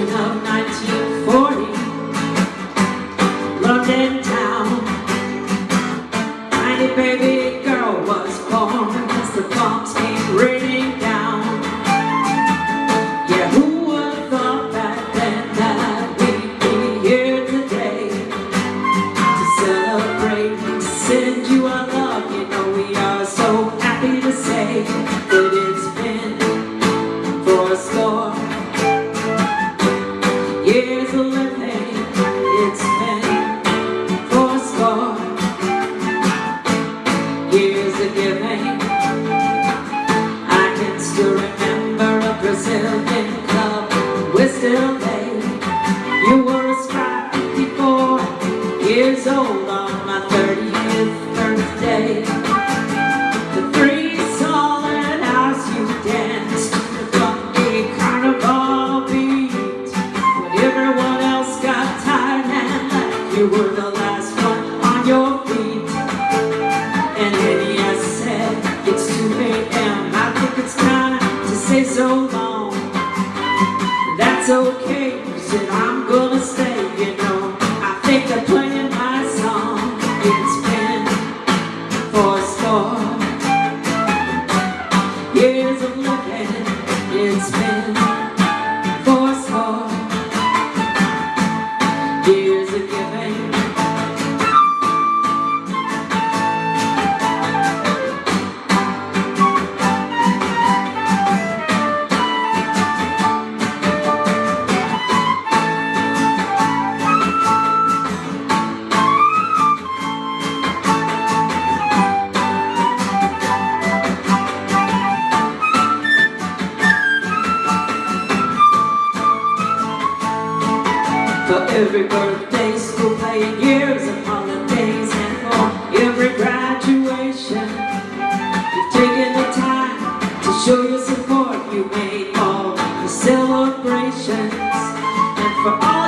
1940 London town. Tiny baby girl was born. As the bombs came raining down. Yeah, who would have thought back then That we'd be here today? To celebrate, to send you our love You know we are so happy to say That it's been for a living, it's been four score years of giving. I can still remember a Brazilian you were the last one on your feet. And then I said, it's 2 a.m. I think it's time to say so long. That's okay, you said For every birthday, school play, years of holidays, and for every graduation, you've taken the time to show your support. You made all the celebrations, and for all